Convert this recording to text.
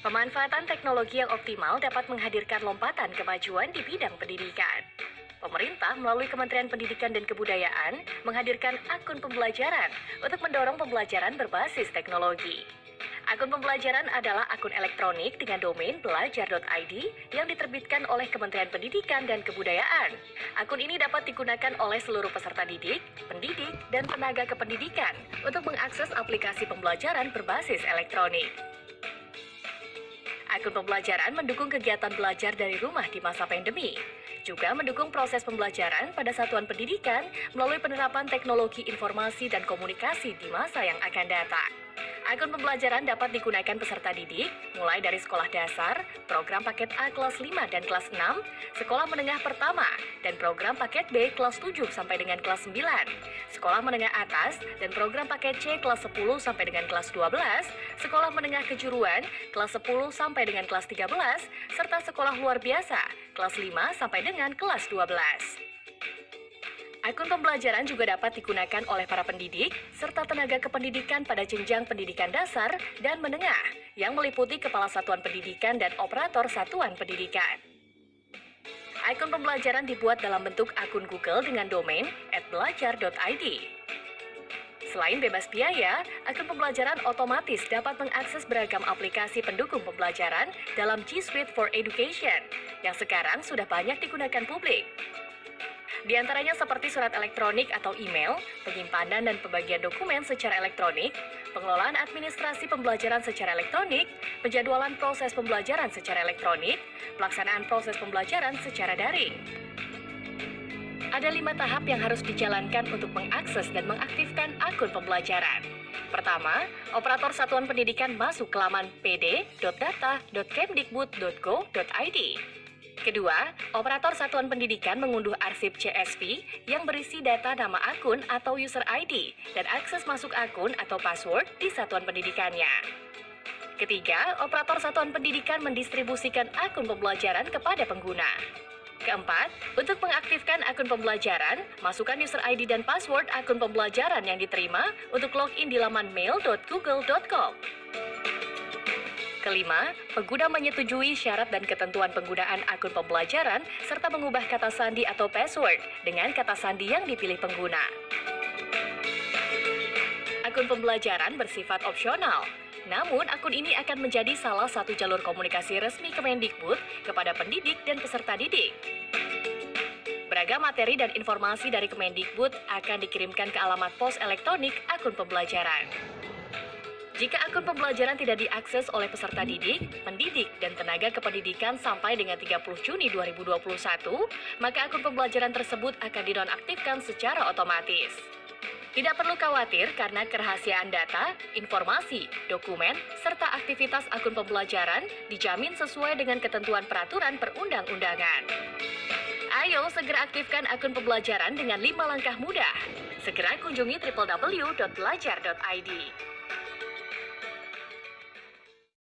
Pemanfaatan teknologi yang optimal dapat menghadirkan lompatan kemajuan di bidang pendidikan. Pemerintah melalui Kementerian Pendidikan dan Kebudayaan menghadirkan akun pembelajaran untuk mendorong pembelajaran berbasis teknologi. Akun pembelajaran adalah akun elektronik dengan domain belajar.id yang diterbitkan oleh Kementerian Pendidikan dan Kebudayaan. Akun ini dapat digunakan oleh seluruh peserta didik, pendidik, dan tenaga kependidikan untuk mengakses aplikasi pembelajaran berbasis elektronik. Akun pembelajaran mendukung kegiatan belajar dari rumah di masa pandemi. Juga mendukung proses pembelajaran pada satuan pendidikan melalui penerapan teknologi informasi dan komunikasi di masa yang akan datang. Akun pembelajaran dapat digunakan peserta didik mulai dari sekolah dasar, program paket A kelas 5 dan kelas 6, sekolah menengah pertama, dan program paket B kelas 7 sampai dengan kelas 9, sekolah menengah atas, dan program paket C kelas 10 sampai dengan kelas 12, sekolah menengah kejuruan kelas 10 sampai dengan kelas 13, serta sekolah luar biasa kelas 5 sampai dengan kelas 12. Akun pembelajaran juga dapat digunakan oleh para pendidik serta tenaga kependidikan pada jenjang pendidikan dasar dan menengah yang meliputi kepala satuan pendidikan dan operator satuan pendidikan. Akun pembelajaran dibuat dalam bentuk akun Google dengan domain @belajar.id. Selain bebas biaya, akun pembelajaran otomatis dapat mengakses beragam aplikasi pendukung pembelajaran dalam G Suite for Education yang sekarang sudah banyak digunakan publik. Di antaranya seperti surat elektronik atau email, penyimpanan dan pembagian dokumen secara elektronik, pengelolaan administrasi pembelajaran secara elektronik, penjadwalan proses pembelajaran secara elektronik, pelaksanaan proses pembelajaran secara daring. Ada lima tahap yang harus dijalankan untuk mengakses dan mengaktifkan akun pembelajaran. Pertama, operator satuan pendidikan masuk ke laman pd.data.kemdikbud.go.id. Kedua, operator satuan pendidikan mengunduh arsip CSV yang berisi data nama akun atau user ID dan akses masuk akun atau password di satuan pendidikannya. Ketiga, operator satuan pendidikan mendistribusikan akun pembelajaran kepada pengguna. Keempat, untuk mengaktifkan akun pembelajaran, masukkan user ID dan password akun pembelajaran yang diterima untuk login di laman mail.google.com. Kelima, pengguna menyetujui syarat dan ketentuan penggunaan akun pembelajaran serta mengubah kata sandi atau password dengan kata sandi yang dipilih pengguna. Akun pembelajaran bersifat opsional, namun akun ini akan menjadi salah satu jalur komunikasi resmi Kemendikbud kepada pendidik dan peserta didik. Beragam materi dan informasi dari Kemendikbud akan dikirimkan ke alamat pos elektronik akun pembelajaran. Jika akun pembelajaran tidak diakses oleh peserta didik, pendidik, dan tenaga kependidikan sampai dengan 30 Juni 2021, maka akun pembelajaran tersebut akan dinonaktifkan secara otomatis. Tidak perlu khawatir karena kerahasiaan data, informasi, dokumen, serta aktivitas akun pembelajaran dijamin sesuai dengan ketentuan peraturan perundang-undangan. Ayo segera aktifkan akun pembelajaran dengan 5 langkah mudah. Segera kunjungi www.belajar.id.